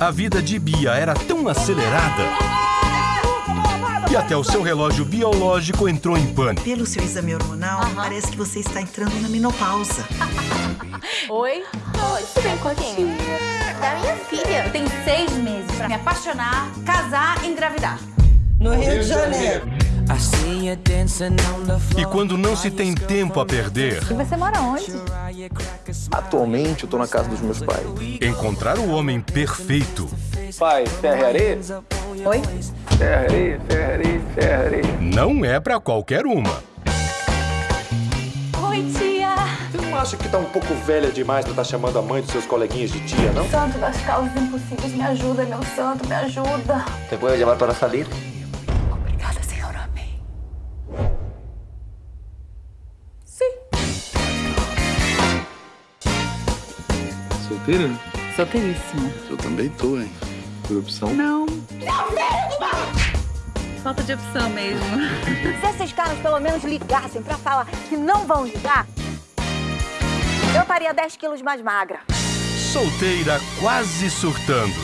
A vida de Bia era tão acelerada que até o seu relógio biológico entrou em pânico. Pelo seu exame hormonal, parece que você está entrando na menopausa. Oi? Oi, tudo bem com quem? Da minha filha. Tem seis meses pra me apaixonar, casar e engravidar. No Rio de Janeiro. E quando não se tem tempo a perder, E você mora onde? Atualmente eu tô na casa dos meus pais. encontrar o homem perfeito Pai, terra e areia? Oi? Terra, areia, terra, areia, terra, areia. não é pra qualquer uma. Oi, tia. Você não acha que tá um pouco velha demais pra estar chamando a mãe dos seus coleguinhas de tia, não? Santo das causas impossíveis, me ajuda, meu santo, me ajuda. ¿Te puedo llamar para salir? Solteira? Solteiríssima. Eu também tô, hein? Por opção. Não. Falta de opção mesmo. Se esses caras pelo menos ligassem pra falar que não vão ligar, eu estaria 10 quilos mais magra. Solteira quase surtando.